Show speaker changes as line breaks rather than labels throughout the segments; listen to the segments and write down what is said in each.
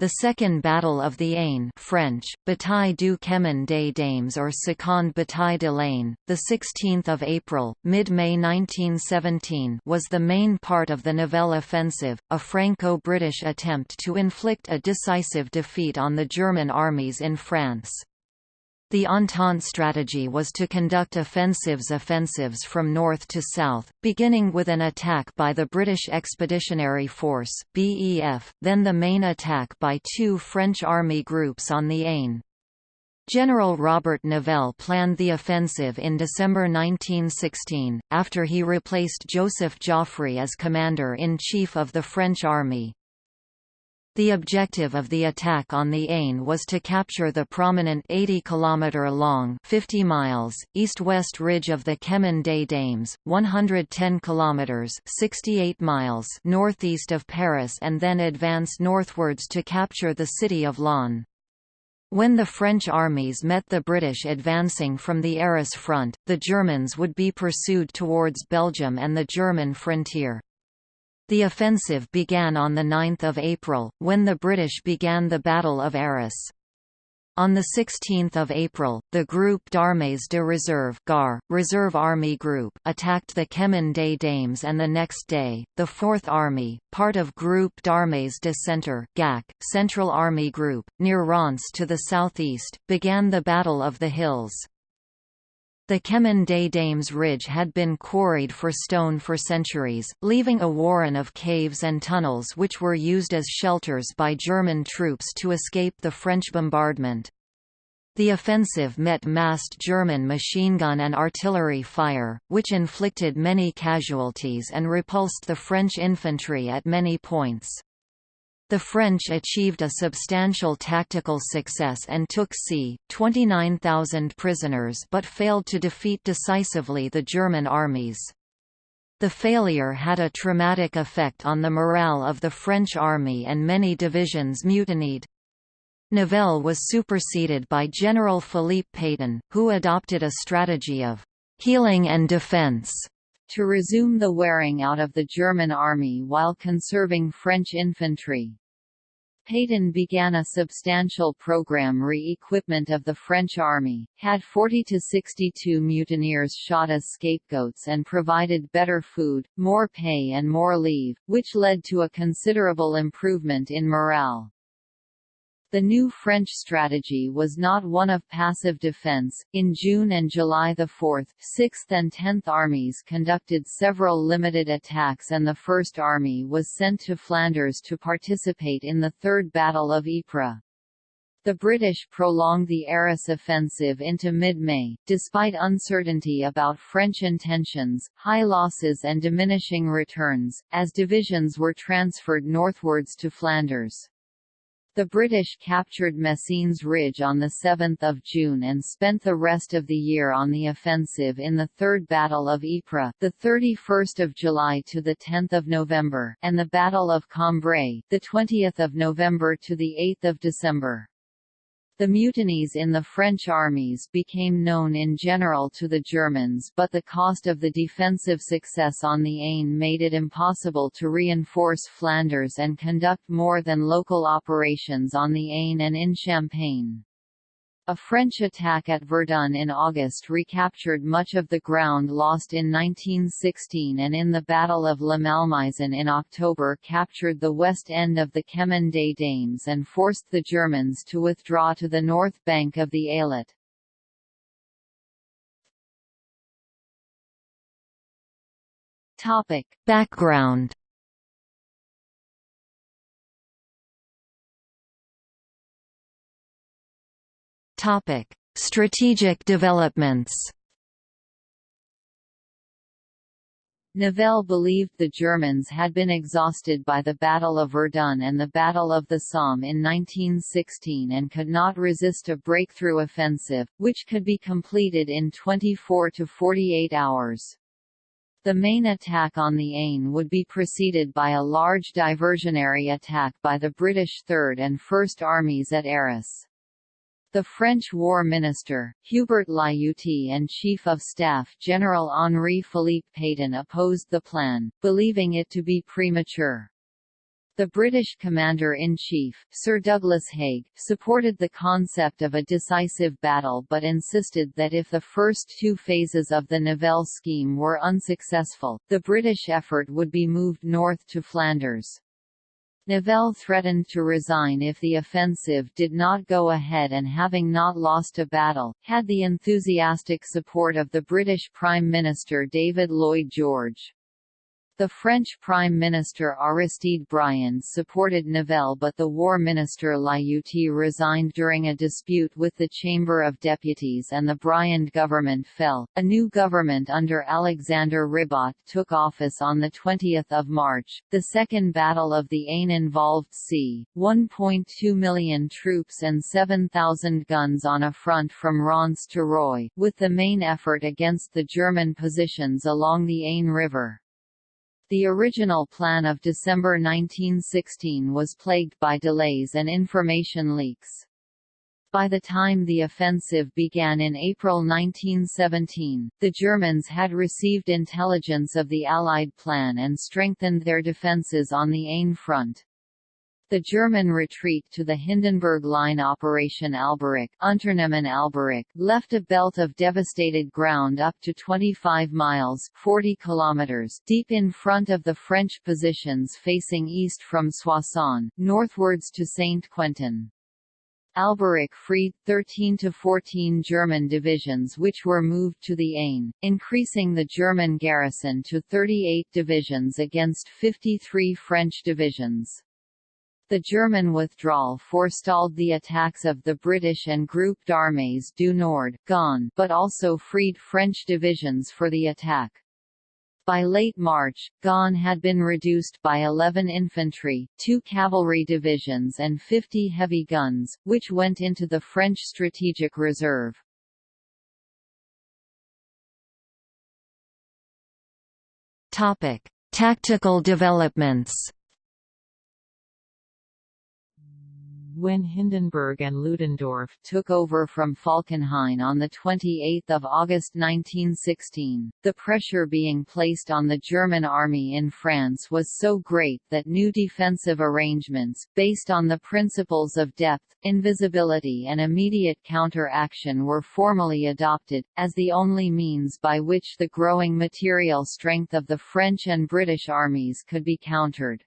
The Second Battle of the Aisne French, Bataille du Chemin des Dames or Seconde Bataille de l'Aisne, 16 April, mid-May 1917 was the main part of the Nivelle offensive, a Franco-British attempt to inflict a decisive defeat on the German armies in France. The Entente strategy was to conduct offensives offensives from north to south, beginning with an attack by the British Expeditionary Force BEF, then the main attack by two French army groups on the Aisne. General Robert Nivelle planned the offensive in December 1916, after he replaced Joseph Joffre as commander-in-chief of the French army. The objective of the attack on the Aisne was to capture the prominent 80 km long 50 miles east-west ridge of the Chemin des Dames, 110 km 68 miles northeast of Paris and then advance northwards to capture the city of Laon. When the French armies met the British advancing from the Arras front, the Germans would be pursued towards Belgium and the German frontier. The offensive began on 9 April, when the British began the Battle of Arras. On 16 April, the Groupe d'Armées de Réserve GAR, Reserve Army Group attacked the Chemin des Dames and the next day, the Fourth Army, part of Groupe d'Armées de Centre GAC, Central Army Group, near Reims to the southeast, began the Battle of the Hills. The Chemin des Dames ridge had been quarried for stone for centuries, leaving a warren of caves and tunnels which were used as shelters by German troops to escape the French bombardment. The offensive met massed German machine gun and artillery fire, which inflicted many casualties and repulsed the French infantry at many points. The French achieved a substantial tactical success and took c. 29,000 prisoners but failed to defeat decisively the German armies. The failure had a traumatic effect on the morale of the French army and many divisions mutinied. Nivelle was superseded by General Philippe Pétain, who adopted a strategy of «healing and defense» to resume the wearing out of the German army while conserving French infantry. Pétain began a substantial program re-equipment of the French army, had 40 to 62 mutineers shot as scapegoats and provided better food, more pay and more leave, which led to a considerable improvement in morale. The new French strategy was not one of passive defense. In June and July the 4th, 6th and 10th armies conducted several limited attacks and the 1st Army was sent to Flanders to participate in the Third Battle of Ypres. The British prolonged the Arras offensive into mid-May, despite uncertainty about French intentions, high losses and diminishing returns, as divisions were transferred northwards to Flanders. The British captured Messines Ridge on 7 June and spent the rest of the year on the offensive in the Third Battle of Ypres, 31 July to 10 November, and the Battle of Cambrai, 20 November to 8 December. The mutinies in the French armies became known in general to the Germans but the cost of the defensive success on the Aisne made it impossible to reinforce Flanders and conduct more than local operations on the Aisne and in Champagne. A French attack at Verdun in August recaptured much of the ground lost in 1916 and in the Battle of La Malmaison in October captured the west end of the Chemin des Dames and forced the Germans to withdraw to the north bank of the Ailette. Background Topic: Strategic developments. Nivelle believed the Germans had been exhausted by the Battle of Verdun and the Battle of the Somme in 1916 and could not resist a breakthrough offensive, which could be completed in 24 to 48 hours. The main attack on the Aisne would be preceded by a large diversionary attack by the British Third and First Armies at Arras. The French War Minister, Hubert Lyautey and Chief of Staff General Henri-Philippe Pétain opposed the plan, believing it to be premature. The British Commander-in-Chief, Sir Douglas Haig, supported the concept of a decisive battle but insisted that if the first two phases of the Nivelle scheme were unsuccessful, the British effort would be moved north to Flanders. Nivelle threatened to resign if the offensive did not go ahead and having not lost a battle, had the enthusiastic support of the British Prime Minister David Lloyd George. The French Prime Minister Aristide Briand supported Nivelle but the War Minister Lyautey resigned during a dispute with the Chamber of Deputies and the Briand government fell. A new government under Alexandre Ribot took office on 20 March. The Second Battle of the Aisne involved c. 1.2 million troops and 7,000 guns on a front from Reims to Roye, with the main effort against the German positions along the Aisne River. The original plan of December 1916 was plagued by delays and information leaks. By the time the offensive began in April 1917, the Germans had received intelligence of the Allied plan and strengthened their defences on the Aisne front. The German retreat to the Hindenburg Line Operation Alberich, Unternehmen Alberich left a belt of devastated ground up to 25 miles 40 kilometers deep in front of the French positions facing east from Soissons, northwards to Saint-Quentin. Alberich freed 13 to 14 German divisions which were moved to the Aisne, increasing the German garrison to 38 divisions against 53 French divisions. The German withdrawal forestalled the attacks of the British and Groupe d'Armées du Nord Gaume, but also freed French divisions for the attack. By late March, Gaume had been reduced by 11 infantry, two cavalry divisions and 50 heavy guns, which went into the French strategic reserve. Tactical developments
when Hindenburg and Ludendorff
took over from Falkenhayn on 28 August 1916, the pressure being placed on the German army in France was so great that new defensive arrangements, based on the principles of depth, invisibility and immediate counter-action were formally adopted, as the only means by which the growing material strength of the French and British armies could be countered.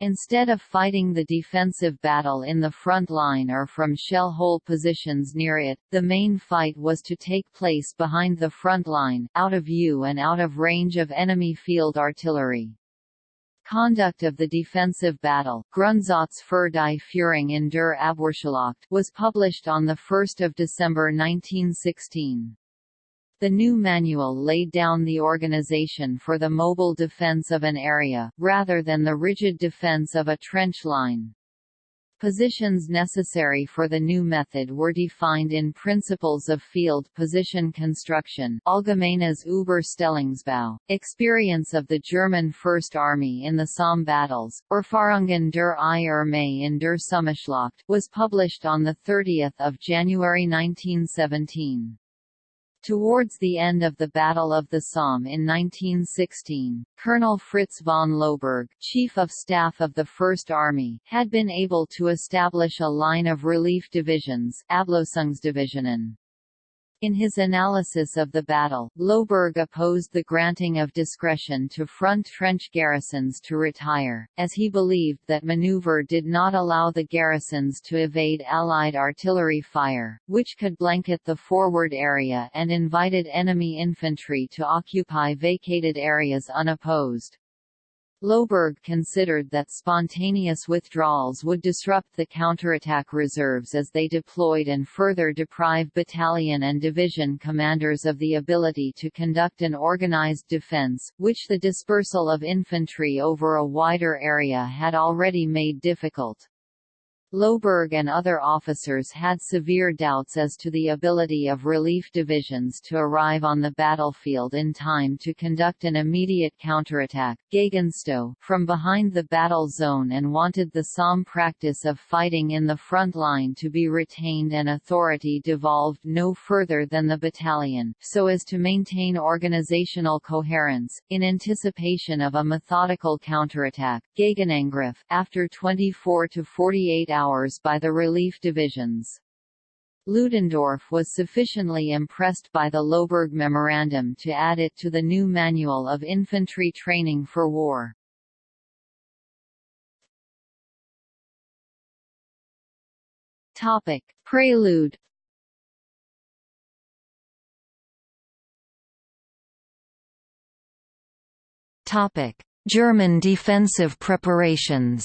Instead of fighting the defensive battle in the front line or from shell hole positions near it, the main fight was to take place behind the front line, out of view and out of range of enemy field artillery. Conduct of the defensive battle Grundsatz für die Führung in der Abwehrschlacht was published on 1 December 1916. The new manual laid down the organization for the mobile defense of an area, rather than the rigid defense of a trench line. Positions necessary for the new method were defined in Principles of Field Position Construction Allgemeines Überstellungsbau, experience of the German First Army in the Somme battles, or Erfahrungen der Armee in der Sommerschlacht was published on 30 January 1917. Towards the end of the Battle of the Somme in 1916, Colonel Fritz von Lohberg, Chief of Staff of the First Army, had been able to establish a line of relief divisions Ablösungsdivisionen. In his analysis of the battle, Lohberg opposed the granting of discretion to front trench garrisons to retire, as he believed that maneuver did not allow the garrisons to evade Allied artillery fire, which could blanket the forward area and invited enemy infantry to occupy vacated areas unopposed. Lohberg considered that spontaneous withdrawals would disrupt the counterattack reserves as they deployed and further deprive battalion and division commanders of the ability to conduct an organized defense, which the dispersal of infantry over a wider area had already made difficult. Lohberg and other officers had severe doubts as to the ability of relief divisions to arrive on the battlefield in time to conduct an immediate counterattack. Gegenstoß from behind the battle zone and wanted the Somme practice of fighting in the front line to be retained and authority devolved no further than the battalion, so as to maintain organizational coherence, in anticipation of a methodical counterattack. Gegenangriff after 24 to 48 hours by the relief divisions. Ludendorff was sufficiently impressed by the Lohberg Memorandum to add it to the new Manual of Infantry Training for War. Topic: Prelude. Topic: German defensive preparations.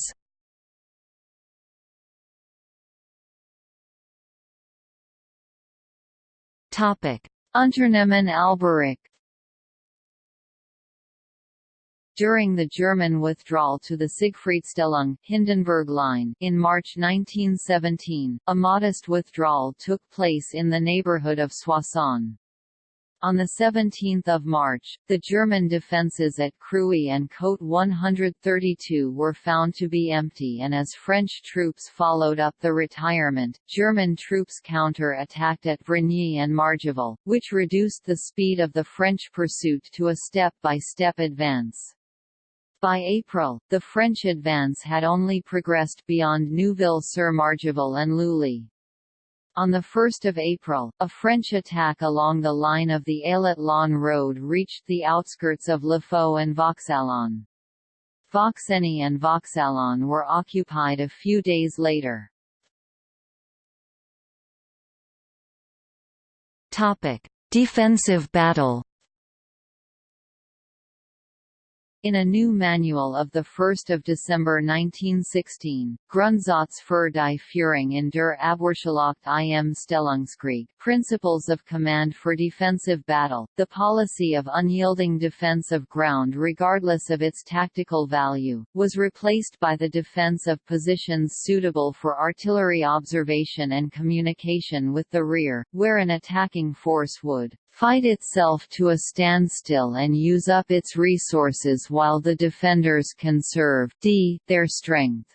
Topic: Unternehmen Alberich During the German withdrawal to the Siegfriedstellung Hindenburg Line in March 1917, a modest withdrawal took place in the neighborhood of Soissons. On 17 March, the German defences at Crouy and Côte 132 were found to be empty and as French troops followed up the retirement, German troops counter-attacked at Brigny and Margival, which reduced the speed of the French pursuit to a step-by-step -step advance. By April, the French advance had only progressed beyond Neuville-sur-Margival and Lully. On 1 April, a French attack along the line of the Ailette-Laon road reached the outskirts of Laffaux and Vauxaillon. Vauxeny and Vauxaillon were occupied a few days later. Defensive battle In a new manual of 1 December 1916, Grundsatz für die Führung in der Abwehrschlacht im Stellungskrieg Principles of Command for Defensive Battle, the policy of unyielding defense of ground regardless of its tactical value, was replaced by the defense of positions suitable for artillery observation and communication with the rear, where an attacking force would fight itself to a standstill and use up its resources while the defenders conserve d their strength.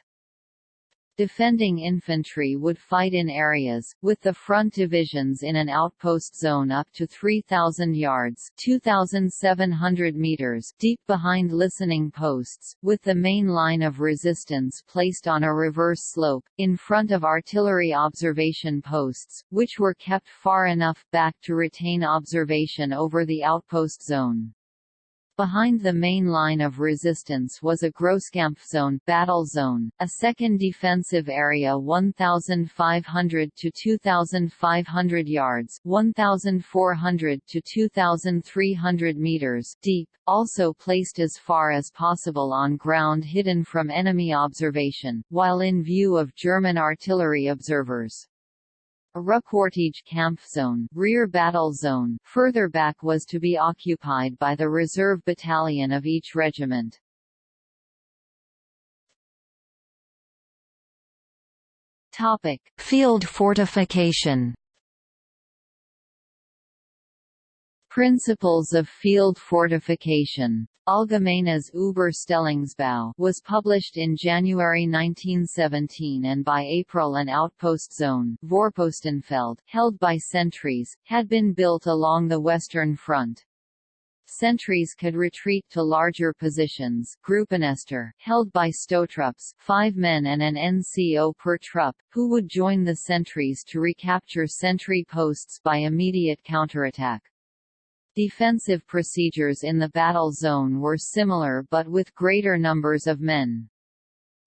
Defending infantry would fight in areas, with the front divisions in an outpost zone up to 3,000 yards 2,700 meters deep behind listening posts, with the main line of resistance placed on a reverse slope, in front of artillery observation posts, which were kept far enough back to retain observation over the outpost zone. Behind the main line of resistance was a Grosskampfzone battle zone, a second defensive area 1,500 to 2,500 yards 1,400 to 2,300 meters deep, also placed as far as possible on ground hidden from enemy observation, while in view of German artillery observers. A Rückwartige Kampfzone rear battle zone further back was to be occupied by the reserve battalion of each regiment. Topic: Field fortification. Principles of Field Fortification Allgemeines Überstellungsbau was published in January 1917 and by April an outpost zone Vorpostenfeld held by sentries, had been built along the Western Front. Sentries could retreat to larger positions Gruppenester held by Stoßtrupps five men and an NCO per trupp, who would join the sentries to recapture sentry posts by immediate counterattack. Defensive procedures in the battle zone were similar but with greater numbers of men.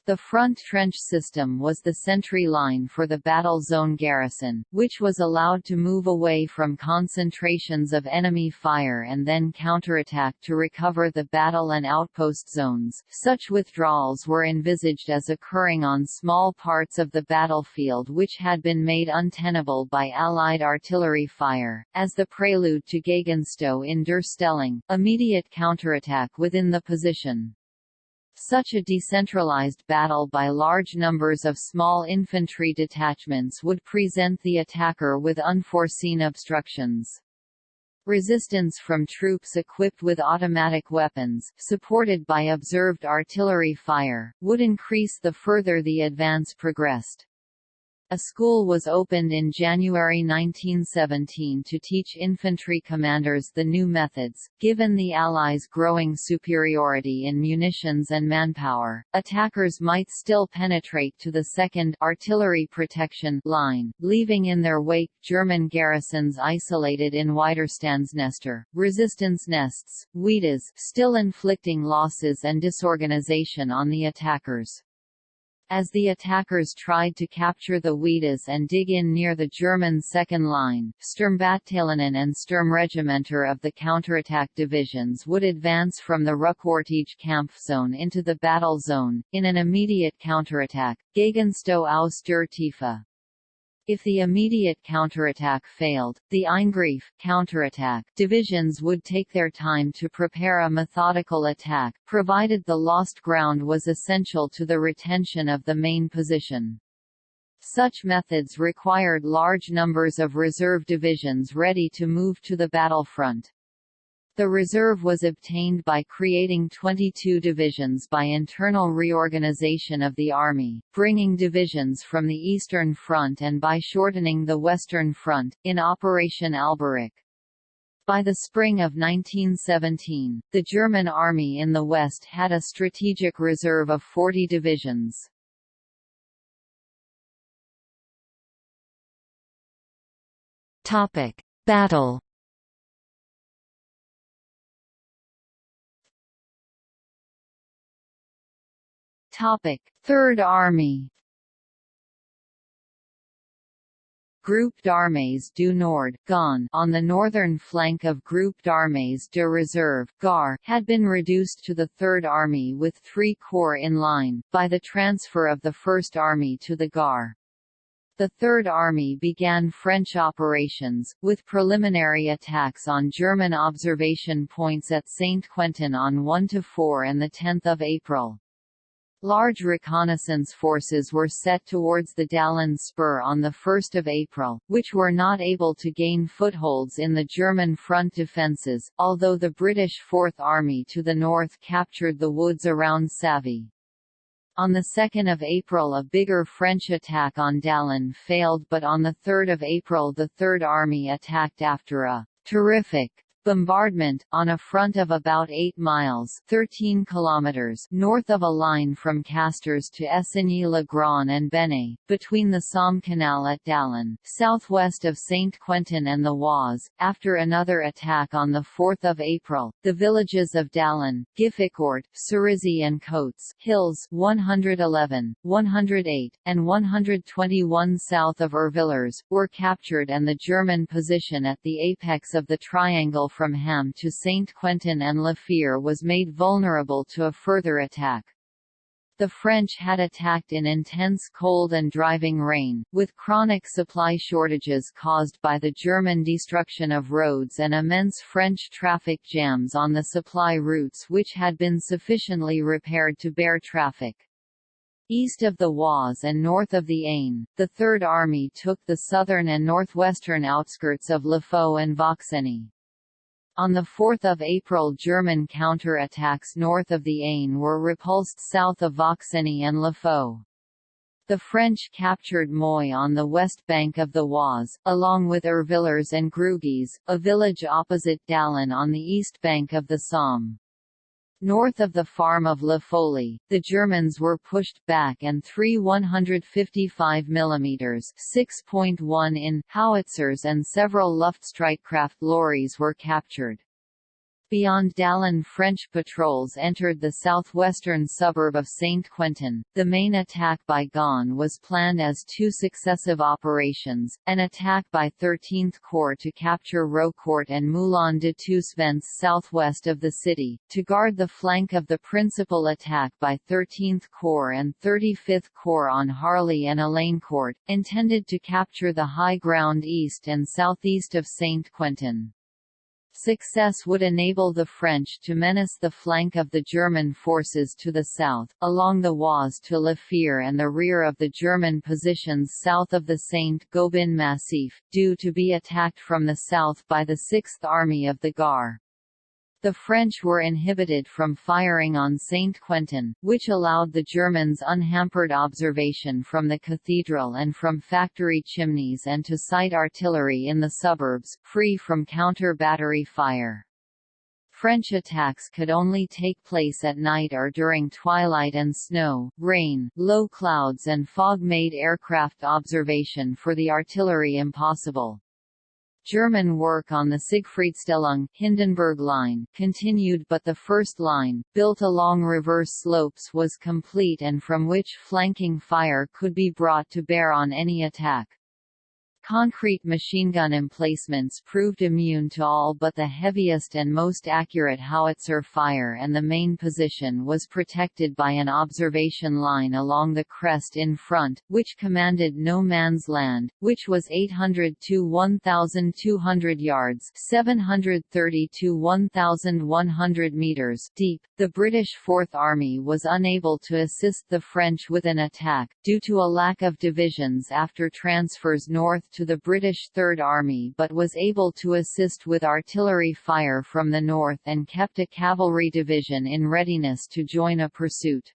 The front trench system was the sentry line for the battle zone garrison, which was allowed to move away from concentrations of enemy fire and then counterattack to recover the battle and outpost zones. Such withdrawals were envisaged as occurring on small parts of the battlefield which had been made untenable by Allied artillery fire, as the prelude to Gegenstoß in der Stellung, immediate counterattack within the position. Such a decentralized battle by large numbers of small infantry detachments would present the attacker with unforeseen obstructions. Resistance from troops equipped with automatic weapons, supported by observed artillery fire, would increase the further the advance progressed. A school was opened in January 1917 to teach infantry commanders the new methods. Given the Allies' growing superiority in munitions and manpower, attackers might still penetrate to the 2nd artillery protection line, leaving in their wake German garrisons isolated in Widerstandsnester, resistance nests, Widas, still inflicting losses and disorganization on the attackers. As the attackers tried to capture the Widas and dig in near the German second line, Sturmbataillionen and Sturmregimenter of the counterattack divisions would advance from the Rückwartige Kampfzone into the battle zone, in an immediate counterattack, Gegenstoß aus der Tiefe. If the immediate counterattack failed, the Eingriff counterattack divisions would take their time to prepare a methodical attack, provided the lost ground was essential to the retention of the main position. Such methods required large numbers of reserve divisions ready to move to the battlefront. The reserve was obtained by creating 22 divisions by internal reorganization of the Army, bringing divisions from the Eastern Front and by shortening the Western Front, in Operation Alberich. By the spring of 1917, the German Army in the West had a strategic reserve of 40 divisions. Battle Topic: Third Army. Groupe d'Armées du Nord GON on the northern flank of Groupe d'Armées de Réserve GAR had been reduced to the Third Army with three corps in line, by the transfer of the First Army to the GAR. The Third Army began French operations, with preliminary attacks on German observation points at Saint-Quentin on 1–4 and 10 April. Large reconnaissance forces were set towards the Dallon Spur on 1 April, which were not able to gain footholds in the German front defences, although the British Fourth Army to the north captured the woods around Savy. On 2 April a bigger French attack on Dallon failed but on 3 April the Third Army attacked after a «terrific» Bombardment, on a front of about 8 miles 13 kilometers north of a line from Castres to Essigny-le-Grand and Benay, between the Somme Canal at Dallon, southwest of Saint-Quentin and the Oise. After another attack on 4 April, the villages of Dallon, Gifficourt, Cerisy and Coates Hills 111, 108, and 121 south of Urvillers, were captured and the German position at the apex of the triangle from Ham to Saint-Quentin and La Fere was made vulnerable to a further attack. The French had attacked in intense cold and driving rain, with chronic supply shortages caused by the German destruction of roads and immense French traffic jams on the supply routes which had been sufficiently repaired to bear traffic. East of the Oise and north of the Aisne, the Third Army took the southern and northwestern outskirts of Laffaux and Vauxeny. On 4 April German counter-attacks north of the Aisne were repulsed south of Vauxeny and Laffaux. The French captured Moy on the west bank of the Oise, along with Urvillers and Grugies, a village opposite Dallon on the east bank of the Somme. North of the farm of La Folie, the Germans were pushed back and three 155 mm (6.1 in) howitzers and several Luftstreitkraft lorries were captured. Beyond Dallon French patrols entered the southwestern suburb of Saint-Quentin. The main attack by Gaunt was planned as two successive operations, an attack by 13th Corps to capture Rocourt and Moulin de Toussaint southwest of the city, to guard the flank of the principal attack by 13th Corps and 35th Corps on Harly and Elaincourt, intended to capture the high ground east and southeast of Saint-Quentin. Success would enable the French to menace the flank of the German forces to the south, along the Oise to La and the rear of the German positions south of the Saint-Gobain Massif, due to be attacked from the south by the Sixth Army of the Gard. The French were inhibited from firing on Saint-Quentin, which allowed the Germans unhampered observation from the cathedral and from factory chimneys and to sight artillery in the suburbs, free from counter-battery fire. French attacks could only take place at night or during twilight and snow, rain, low clouds and fog made aircraft observation for the artillery impossible. German work on the Siegfriedstellung Hindenburg line continued but the first line, built along reverse slopes was complete and from which flanking fire could be brought to bear on any attack. Concrete machine gun emplacements proved immune to all but the heaviest and most accurate howitzer fire and the main position was protected by an observation line along the crest in front, which commanded no man's land, which was 800 to 1,200 yards 730 to 1,100 meters deep. The British Fourth Army was unable to assist the French with an attack, due to a lack of divisions after transfers north to the British Third Army but was able to assist with artillery fire from the north and kept a cavalry division in readiness to join a pursuit.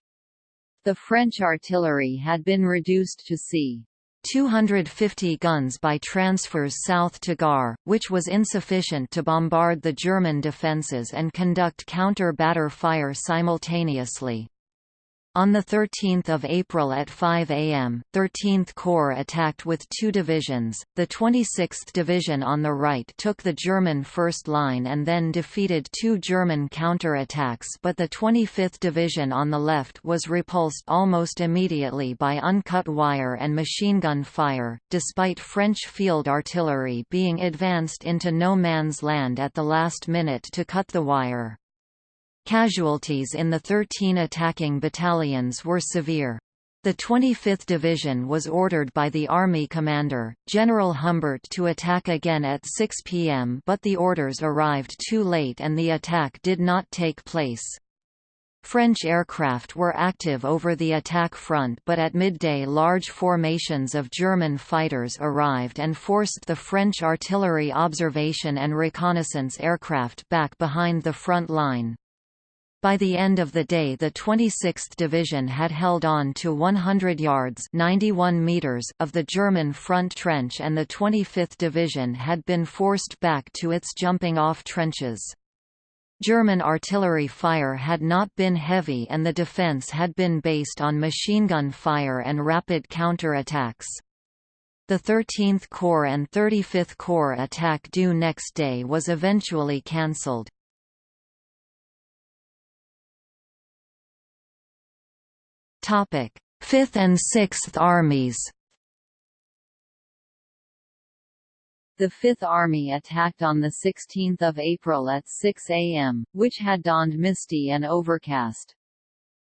The French artillery had been reduced to c.
250 guns by transfers south to Gar, which was insufficient to bombard the German defences and conduct counter-batter fire simultaneously. On 13 April at 5 am, 13th Corps attacked with two divisions, the 26th Division on the right took the German first line and then defeated two German counter-attacks but the 25th Division on the left was repulsed almost immediately by uncut wire and machine gun fire, despite French field artillery being advanced into no man's land at the last minute to cut the wire. Casualties in the 13 attacking battalions were severe. The 25th Division was ordered by the Army commander, General Humbert to attack again at 6 p.m. but the orders arrived too late and the attack did not take place. French aircraft were active over the attack front but at midday large formations of German fighters arrived and forced the French artillery observation and reconnaissance aircraft back behind the front line. By the end of the day the 26th Division had held on to 100 yards 91 meters of the German front trench and the 25th Division had been forced back to its jumping-off trenches. German artillery fire had not been heavy and the defense had been based on machine gun fire and rapid counter-attacks. The 13th Corps and 35th Corps attack due next day was eventually cancelled. Fifth and Sixth Armies.
The Fifth Army attacked on 16 April at 6 am, which had dawned misty and overcast.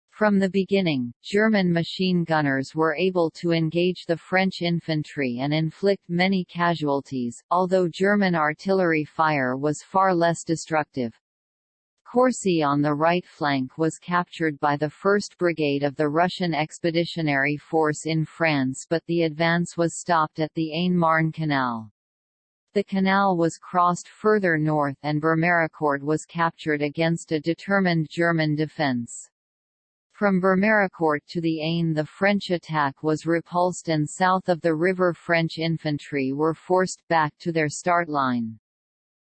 From the beginning, German machine gunners were able to engage the French infantry and inflict many casualties, although German artillery fire was far less destructive. Courcy on the right flank was captured by the 1st Brigade of the Russian Expeditionary Force in France but the advance was stopped at the Aisne-Marne Canal. The canal was crossed further north and Bermericourt was captured against a determined German defense. From Bermericourt to the Aisne the French attack was repulsed and south of the river French infantry were forced back to their start line.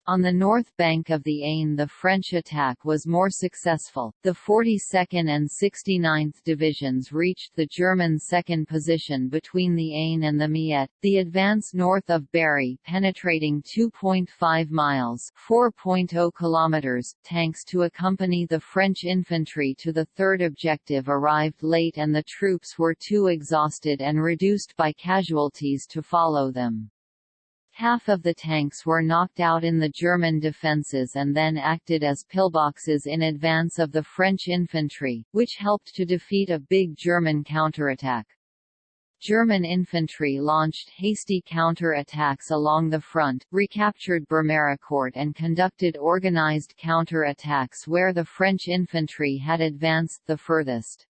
On the north bank of the Aisne the French attack was more successful, the 42nd and 69th Divisions reached the German second position between the Aisne and the Miette, the advance north of Berry penetrating 2.5 miles 4.0 kilometers, tanks to accompany the French infantry to the third objective arrived late and the troops were too exhausted and reduced by casualties to follow them. Half of the tanks were knocked out in the German defences and then acted as pillboxes in advance of the French infantry, which helped to defeat a big German counterattack. German infantry launched hasty counter-attacks along the front, recaptured Bermericourt and conducted organized counter-attacks where the French infantry had advanced the furthest.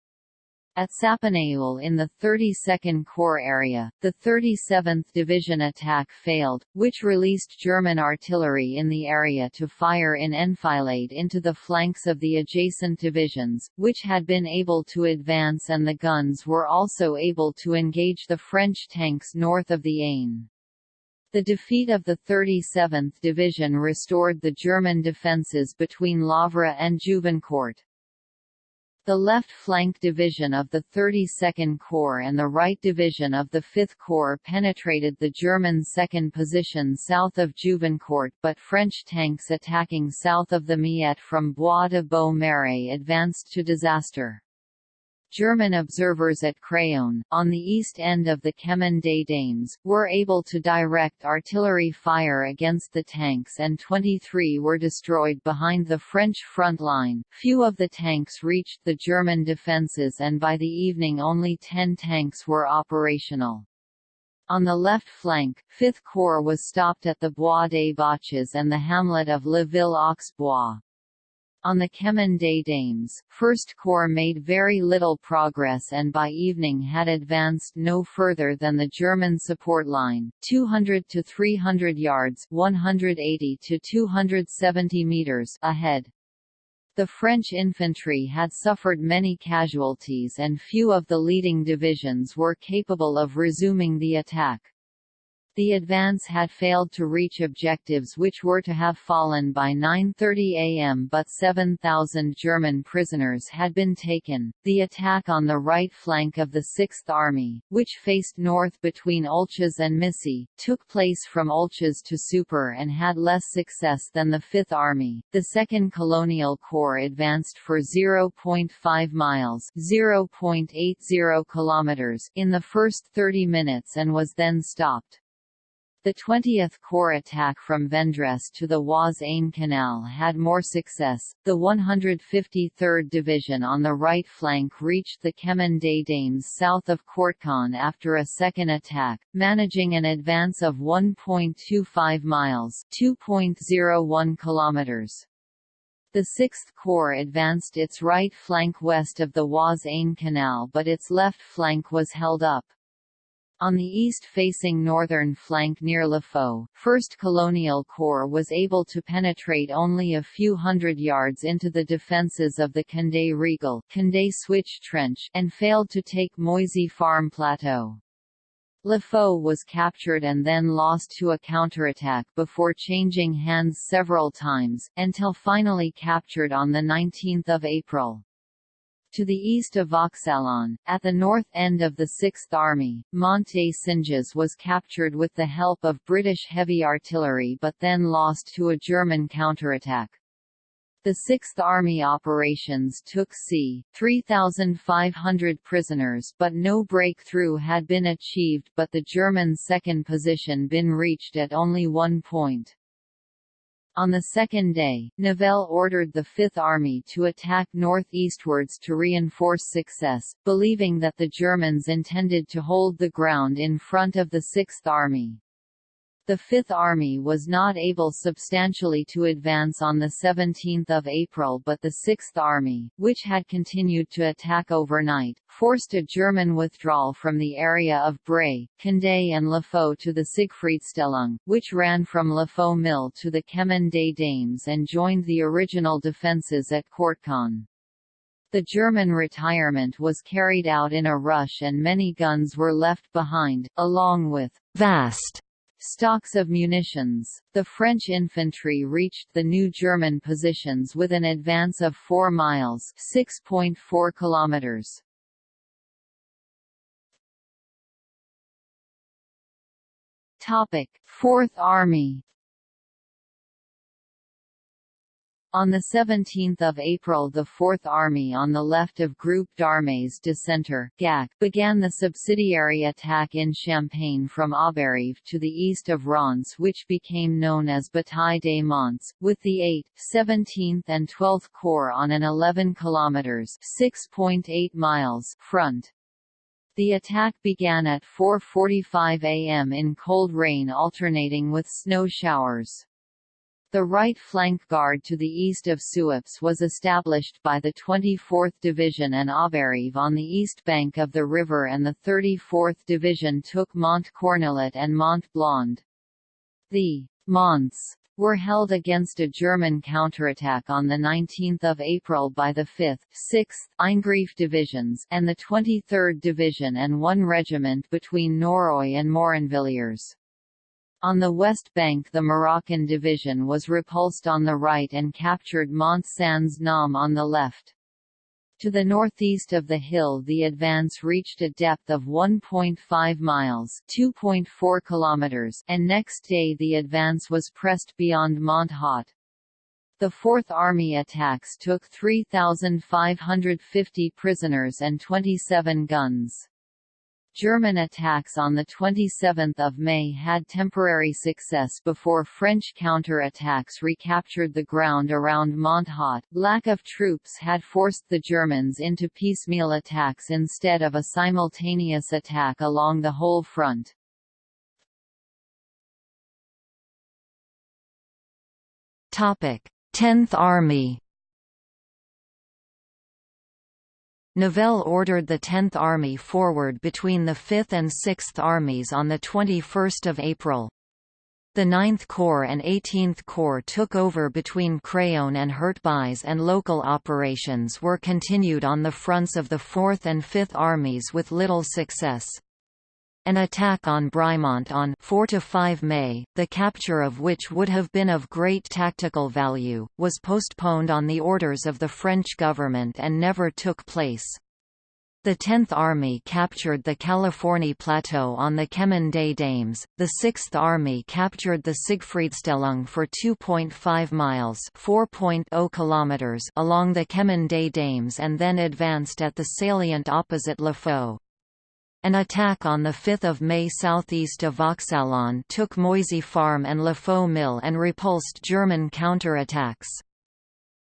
At Sapigneul in the 32nd Corps area, the 37th Division attack failed, which released German artillery in the area to fire in enfilade into the flanks of the adjacent divisions, which had been able to advance and the guns were also able to engage the French tanks north of the Aisne. The defeat of the 37th Division restored the German defences between Lavre and Juvincourt. The left flank division of the 32nd Corps and the right division of the 5th Corps penetrated the German second position south of Juvincourt but French tanks attacking south of the Miette from Bois de Beaumarais advanced to disaster. German observers at Craonne, on the east end of the Chemin des Dames, were able to direct artillery fire against the tanks and 23 were destroyed behind the French front line. Few of the tanks reached the German defences and by the evening only 10 tanks were operational. On the left flank, 5th Corps was stopped at the Bois des Boches and the hamlet of Le Ville-aux-Bois. On the Chemin des Dames, First Corps made very little progress and by evening had advanced no further than the German support line, 200 to 300 yards 180 to 270 meters ahead. The French infantry had suffered many casualties and few of the leading divisions were capable of resuming the attack. The advance had failed to reach objectives which were to have fallen by 9.30 am but 7,000 German prisoners had been taken. The attack on the right flank of the Sixth Army, which faced north between Olchez and Missy, took place from Olchez to Soupir and had less success than the Fifth Army. The Second Colonial Corps advanced for 0.5 miles (0.80 kilometers) in the first 30 minutes and was then stopped. The 20th Corps attack from Vendres to the Oise-Aisne Canal had more success. The 153rd Division on the right flank reached the Chemin des Dames south of Courtecon after a second attack, managing an advance of 1.25 miles (2.01 kilometers). The 6th Corps advanced its right flank west of the Oise-Aisne Canal but its left flank was held up. On the east-facing northern flank near Laffaux, 1st Colonial Corps was able to penetrate only a few hundred yards into the defences of the Condé Riegel Condé Switch Trench and failed to take Moisy Farm Plateau. Laffaux was captured and then lost to a counterattack before changing hands several times, until finally captured on 19 April. To the east of Vauxaillon, at the north end of the Sixth Army, Monte Singes was captured with the help of British heavy artillery but then lost to a German counterattack. The Sixth Army operations took c. 3,500 prisoners but no breakthrough had been achieved but the German second position been reached at only one point. On the second day, Nivelle ordered the Fifth Army to attack northeastwards to reinforce success, believing that the Germans intended to hold the ground in front of the Sixth Army. The Fifth Army was not able substantially to advance on 17 April but the Sixth Army, which had continued to attack overnight, forced a German withdrawal from the area of Bray, Condé and Laffaux to the Siegfriedstellung, which ran from Laffaux Mill to the Chemin des Dames and joined the original defences at Courtecon. The German retirement was carried out in a rush and many guns were left behind, along with vast Stocks of munitions. The French infantry reached the new German positions with an advance of 4 miles (6.4 kilometers). Topic: 4th Army On 17 April the Fourth Army on the left of Group d'Armées de Centre began the subsidiary attack in Champagne from Auberive to the east of Reims which became known as Bataille des Monts, with the 8th, 17th and 12th Corps on an 11 km 6.8 miles front. The attack began at 4.45 am in cold rain alternating with snow showers. The right flank guard to the east of Suippes was established by the 24th Division and Auberive on the east bank of the river and the 34th Division took Mont Cornillet and Mont Blanc. The Monts were held against a German counterattack on 19 April by the 5th, 6th, Eingriff divisions and the 23rd Division and one regiment between Nauroy and Moronvilliers. On the west bank the Moroccan division was repulsed on the right and captured Mont Sans Nom on the left. To the northeast of the hill the advance reached a depth of 1.5 miles 2.4 kilometers and next day the advance was pressed beyond Mont Haut. The Fourth Army attacks took 3,550 prisoners and 27 guns. German attacks on 27 May had temporary success before French counter-attacks recaptured the ground around Mont Haut. Lack of troops had forced the Germans into piecemeal attacks instead of a simultaneous attack along the whole front.
Topic: 10th Army Nivelle ordered the 10th Army forward between the 5th and 6th Armies on 21 April. The 9th Corps and 18th Corps took over between Craonne and Hurtebise and local operations were continued on the fronts of the 4th and 5th Armies with little success. An attack on Brimont on 4 to 5 May, the capture of which would have been of great tactical value, was postponed on the orders of the French government and never took place. The 10th Army captured the Californie Plateau on the Chemin des Dames, the 6th Army captured the Siegfriedstellung for 2.5 miles (4.0 kilometers) along the Chemin des Dames and then advanced at the salient opposite Laffaux. An attack on 5 May southeast of Vauxaillon took Moisy Farm and Laffaux Mill and repulsed German counterattacks.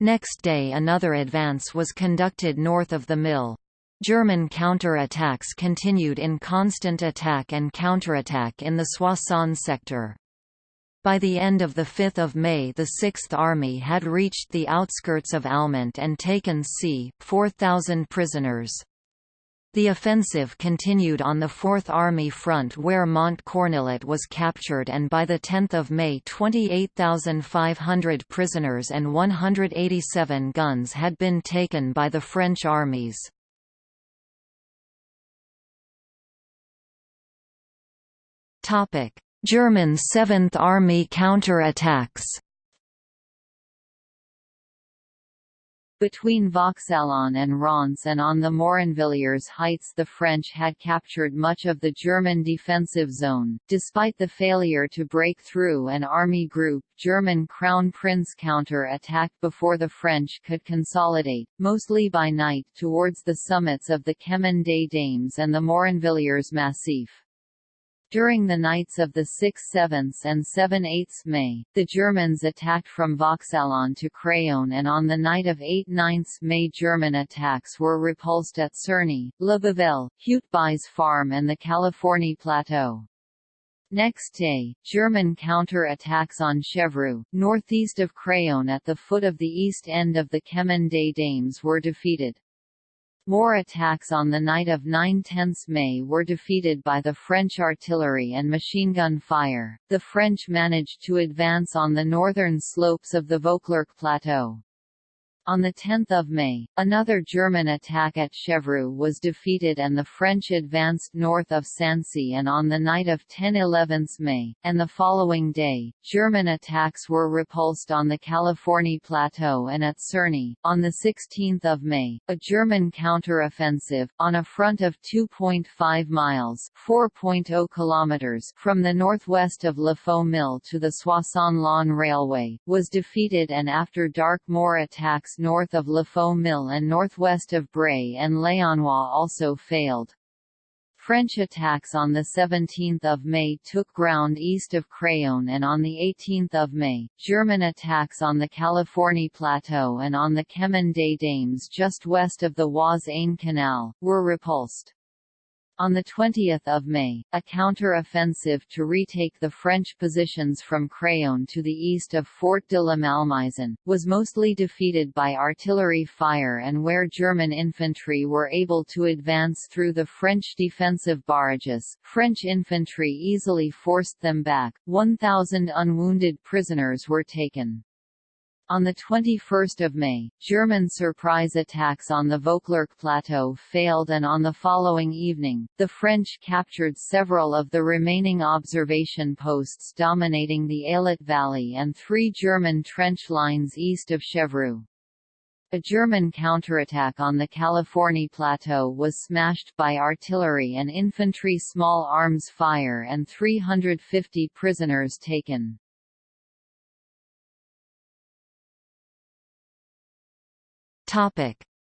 Next day another advance was conducted north of the mill. German counterattacks continued in constant attack and counterattack in the Soissons sector. By the end of 5 May the Sixth Army had reached the outskirts of Allemant and taken c. 4,000 prisoners. The offensive continued on the Fourth Army front where Mont Cornillet was captured and by 10 May 28,500 prisoners and 187 guns had been taken by the French armies. German Seventh Army counterattacks
Between Vauxaillon and Reims and on the Moronvilliers heights the French had captured much of the German defensive zone. Despite the failure to break through an army group, German Crown Prince counter-attacked before the French could consolidate, mostly by night, towards the summits of the Chemin des Dames and the Moronvilliers Massif. During the nights of the 6-7 and 7-8 May, the Germans attacked from Vauxaillon to Craonne and on the night of 8-9 May German attacks were repulsed at Cerny, Le Bavelle, Hurtebise Farm and the Californie Plateau. Next day, German counter-attacks on Chevreux, northeast of Craonne at the foot of the east end of the Chemin des Dames were defeated. More attacks on the night of 9–10 May were defeated by the French artillery and machine gun fire. The French managed to advance on the northern slopes of the Vauclerc Plateau. On 10 May, another German attack at Chevreux was defeated and the French advanced north of Sancy and on the night of 10–11 May, and the following day, German attacks were repulsed on the Californie Plateau and at Cerny. On 16 May, a German counter-offensive, on a front of 2.5 miles (4.0 kilometers) from the northwest of Laffaux Mill to the Soissons-Laon Railway, was defeated and after dark more attacks north of Laffaux Mill and northwest of Bray-en-Laonnois also failed. French attacks on 17 May took ground east of Craonne and on 18 May, German attacks on the Californie Plateau and on the Chemin des Dames just west of the Oise-Aisne Canal, were repulsed. On 20 May, a counter-offensive to retake the French positions from Craonne to the east of Fort de la Malmaison, was mostly defeated by artillery fire and where German infantry were able to advance through the French defensive barrages, French infantry easily forced them back, 1,000 unwounded prisoners were taken. On 21 May, German surprise attacks on the Vauclerc Plateau failed and on the following evening, the French captured several of the remaining observation posts dominating the Ailette Valley and three German trench lines east of Chevreux. A German counterattack on the Californie Plateau was smashed by artillery and infantry small arms fire and 350 prisoners taken.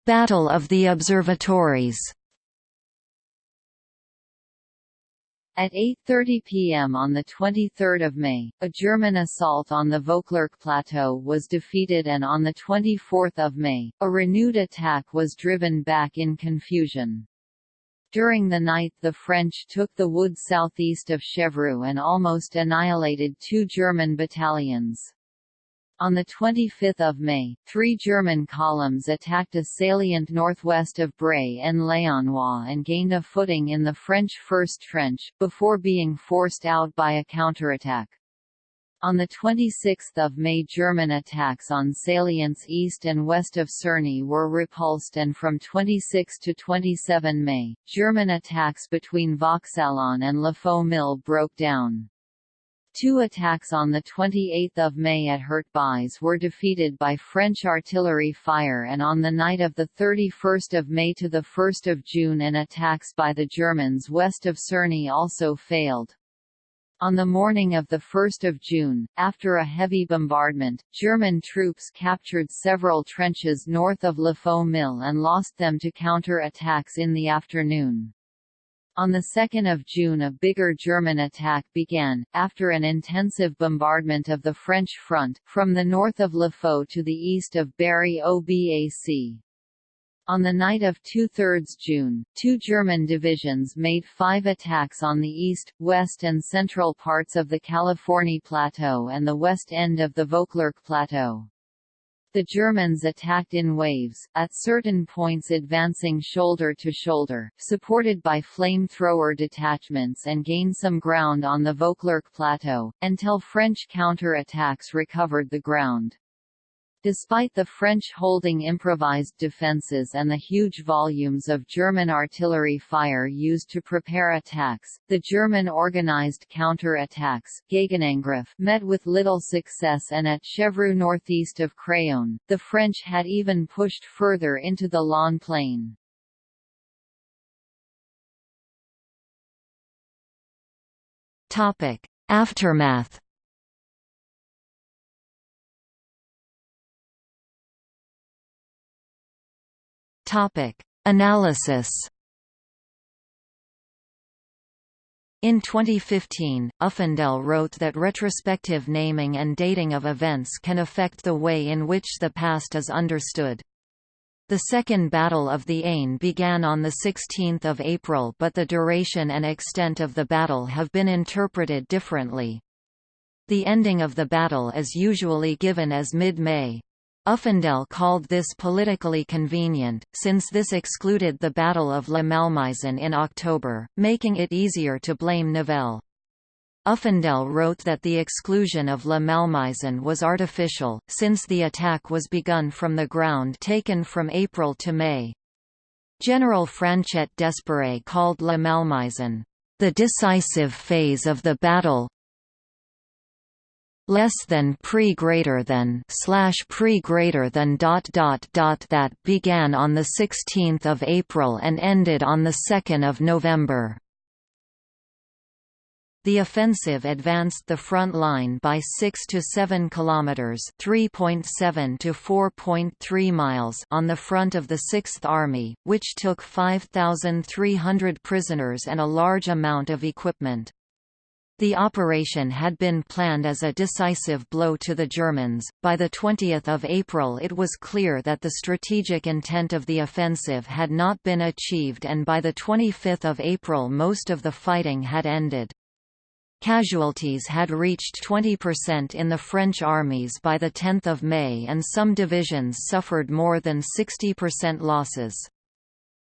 Battle of the Observatories.
At 8.30 p.m. on 23 May, a German assault on the Vauclerc Plateau was defeated and on 24 May, a renewed attack was driven back in confusion. During the night the French took the wood southeast of Chevreux and almost annihilated two German battalions. On 25 May, three German columns attacked a salient northwest of Bray-en-Laonnois and gained a footing in the French First Trench, before being forced out by a counterattack. On 26 May German attacks on salients east and west of Cerny were repulsed and from 26 to 27 May, German attacks between Vauxaillon and Laffaux Mill broke down. Two attacks on 28 May at Hurtebise were defeated by French artillery fire and on the night of 31 May to 1 June an attacks by the Germans west of Cerny also failed. On the morning of 1 June, after a heavy bombardment, German troops captured several trenches north of Laffaux Mill and lost them to counter-attacks in the afternoon. On 2 June a bigger German attack began, after an intensive bombardment of the French front, from the north of Le to the east of Berry-au-Bac. On the night of 2 June, two German divisions made five attacks on the east, west and central parts of the Californie Plateau and the west end of the Vauclerc Plateau. The Germans attacked in waves, at certain points advancing shoulder to shoulder, supported by flamethrower detachments and gained some ground on the Vauclerc Plateau, until French counter-attacks recovered the ground. Despite the French holding improvised defences and the huge volumes of German artillery fire used to prepare attacks, the German organized counter-attacks met with little success and at Chevreux northeast of Craonne, the French had even pushed further into the Laon plain.
Aftermath Topic: Analysis. In 2015, Uffindell wrote that retrospective naming and dating of events can affect the way in which the past is understood. The Second Battle of the Aisne began on 16 April but the duration and extent of the battle have been interpreted differently. The ending of the battle is usually given as mid-May. Uffindell called this politically convenient, since this excluded the Battle of La Malmaison in October, making it easier to blame Nivelle. Uffindell wrote that the exclusion of La Malmaison was artificial, since the attack was begun from the ground taken from April to May. General Franchet d'Espèrey called La Malmaison, "...the decisive phase of the battle less than pre greater than slash pre greater than dot dot dot that began on the 16th of April and ended on the 2nd of November. The offensive advanced the front line by 6 to 7 kilometers, 3.7 to 4.3 miles on the front of the 6th Army, which took 5,300 prisoners and a large amount of equipment.
The operation had been planned as a decisive blow to the Germans. By the 20th of April it was clear that the strategic intent of the offensive had not been achieved and by the 25th of April most of the fighting had ended. Casualties had reached 20% in the French armies by 10 May and some divisions suffered more than 60% losses.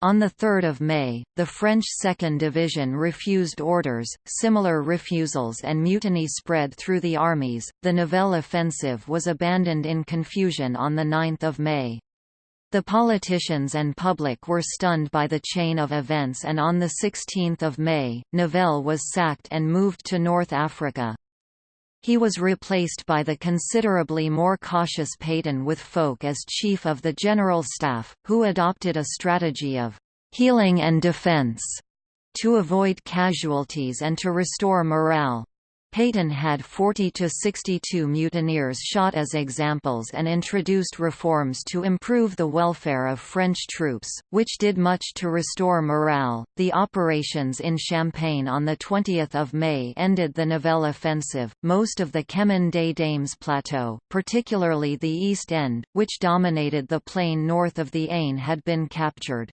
On 3 May, the French 2nd Division refused orders, similar refusals and mutiny spread through the armies. The Nivelle offensive was abandoned in confusion on 9 May. The politicians and public were stunned by the chain of events and on 16 May, Nivelle was sacked and moved to North Africa. He was replaced by the considerably more cautious Pétain with Foch as chief of the General Staff, who adopted a strategy of «healing and defense» to avoid casualties and to restore morale. Pétain had 40 to 62 mutineers shot as examples and introduced reforms to improve the welfare of French troops, which did much to restore morale. The operations in Champagne on the 20th of May ended the Nivelle offensive. Most of the Chemin des Dames plateau, particularly the east end, which dominated the plain north of the Aisne had been captured.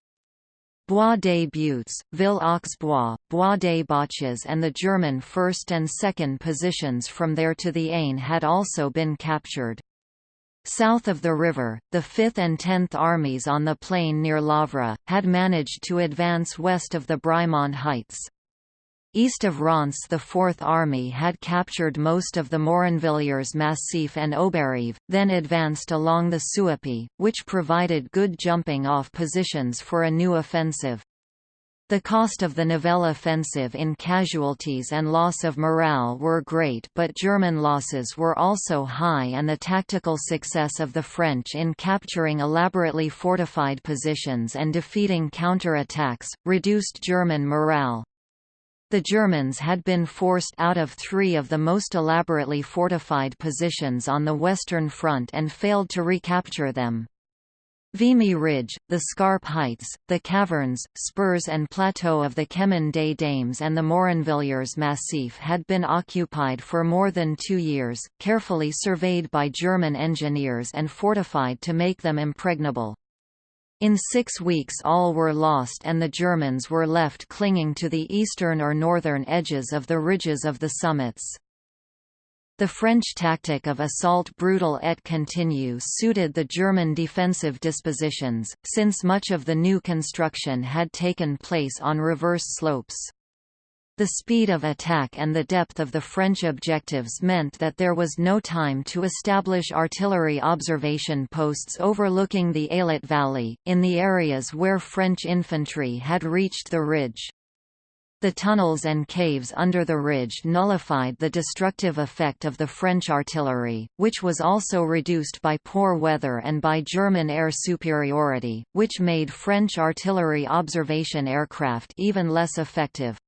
Bois des Buttes, Ville aux Bois, des Boches and the German first and second positions from there to the Aisne had also been captured. South of the river, the 5th and 10th Armies on the plain near Loivre, had managed to advance west of the Brimont Heights. East of Reims the Fourth Army had captured most of the Moronvilliers Massif and Auberive, then advanced along the Suippe, which provided good jumping-off positions for a new offensive. The cost of the Nivelle offensive in casualties and loss of morale were great but German losses were also high and the tactical success of the French in capturing elaborately fortified positions and defeating counter-attacks, reduced German morale. The Germans had been forced out of three of the most elaborately fortified positions on the Western Front and failed to recapture them. Vimy Ridge, the Scarpe Heights, the caverns, spurs and plateau of the Chemin des Dames and the Moronvilliers Massif had been occupied for more than two years, carefully surveyed by German engineers and fortified to make them impregnable. In six weeks all were lost and the Germans were left clinging to the eastern or northern edges of the ridges of the summits. The French tactic of assault brutal et continu suited the German defensive dispositions, since much of the new construction had taken place on reverse slopes. The speed of attack and the depth of the French objectives meant that there was no time to establish artillery observation posts overlooking the Ailette Valley, in the areas where French infantry had reached the ridge. The tunnels and caves under the ridge nullified the destructive effect of the French artillery, which was also reduced by poor weather and by German air superiority, which made French artillery observation aircraft even less effective.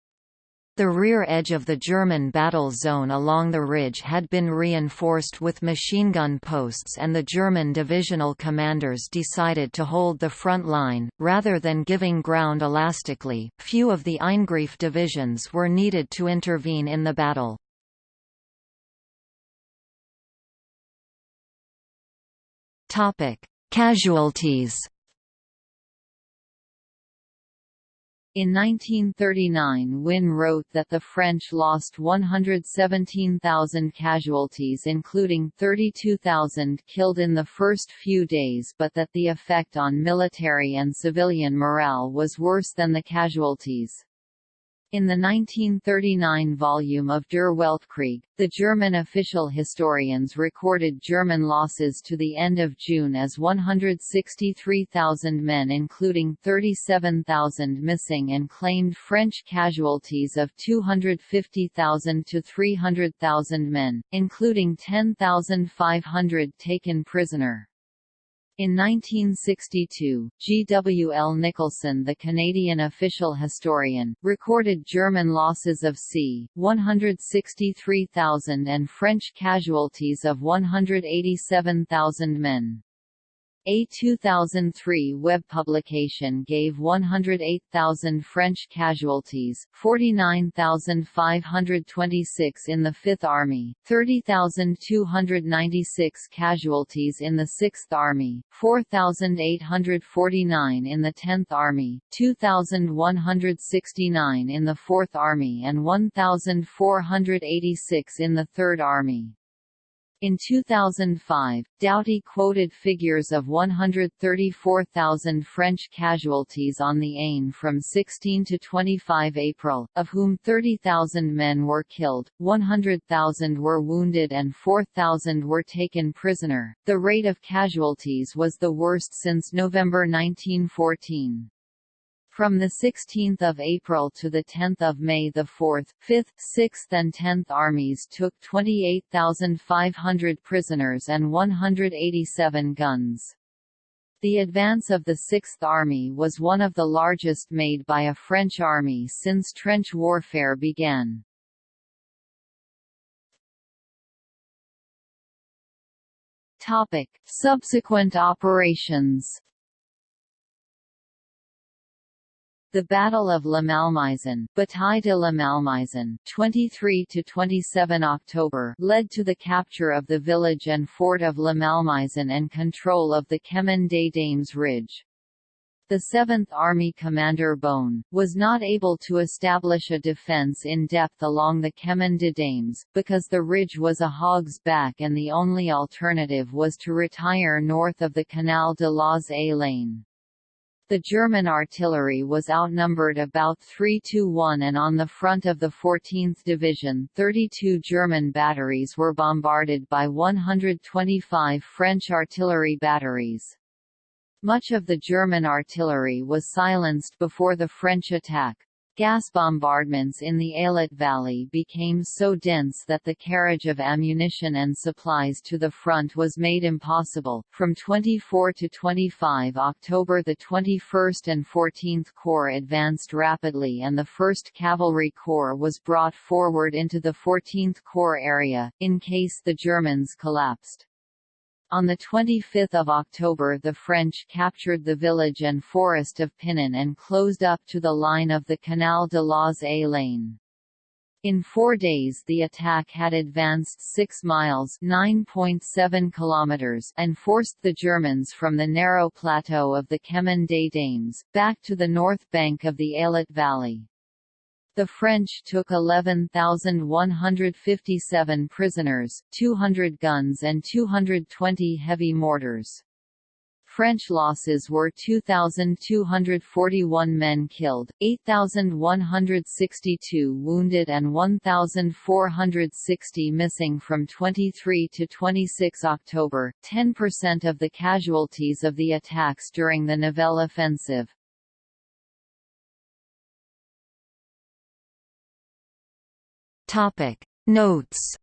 The rear edge of the German battle zone along the ridge had been reinforced with machine gun posts and the German divisional commanders decided to hold the front line, rather than giving ground elastically. Few of the Eingriff divisions were needed to intervene in the battle. Casualties
In 1939 Wynne wrote that the French lost 117,000 casualties including 32,000 killed in the first few days but that the effect on military and civilian morale was worse than the casualties. In the 1939 volume of Der Weltkrieg, the German official historians recorded German losses to the end of June as 163,000 men including 37,000 missing and claimed French casualties of 250,000 to 300,000 men, including 10,500 taken prisoner. In 1962, G. W. L. Nicholson the Canadian official historian, recorded German losses of c. 163,000 and French casualties of 187,000 men.
A 2003 web publication gave 108,000 French casualties, 49,526 in the Fifth Army, 30,296 casualties in the Sixth Army, 4,849 in the Tenth Army, 2,169 in the Fourth Army and 1,486 in the Third Army. In 2005, Doughty quoted figures of 134,000 French casualties on the Aisne from 16 to 25 April, of whom 30,000 men were killed, 100,000 were wounded and 4,000 were taken prisoner. The rate of casualties was the worst since November 1914. From 16 April to 10 May the 4th, 5th, 6th and 10th Armies took 28,500 prisoners and 187 guns. The advance of the Sixth Army was one of the largest made by a French army since trench warfare began. Subsequent operations The Battle of La Malmaison, Bataille de la Malmaison, 23 to 27 October, led to the capture of the village and fort of La Malmaison and control of the Chemin des Dames Ridge. The 7th Army commander Boehn, was not able to establish a defense in depth along the Chemin des Dames, because the ridge was a hog's back and the only alternative was to retire north of the Canal de las Lane. The German artillery was outnumbered about 3 to 1 and on the front of the 14th Division 32 German batteries were bombarded by 125 French artillery batteries. Much of the German artillery was silenced before the French attack. Gas bombardments in the Ailette Valley became so dense that the carriage of ammunition and supplies to the front was made impossible. From 24 to 25 October, the 21st and 14th Corps advanced rapidly, and the 1st Cavalry Corps was brought forward into the 14th Corps area, in case the Germans collapsed. On 25 October the French captured the village and forest of Pinon and closed up to the line of the Canal de las Lane. In four days the attack had advanced 6 miles (9.7 kilometers) and forced the Germans from the narrow plateau of the Chemin des Dames, back to the north bank of the Ailette Valley. The French took 11,157 prisoners, 200 guns and 220 heavy mortars. French losses were 2,241 men killed, 8,162 wounded and 1,460 missing from 23 to 26 October, 10% of the casualties of the attacks during the Nivelle offensive.
Topic. Notes.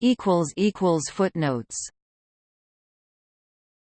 Equals equals footnotes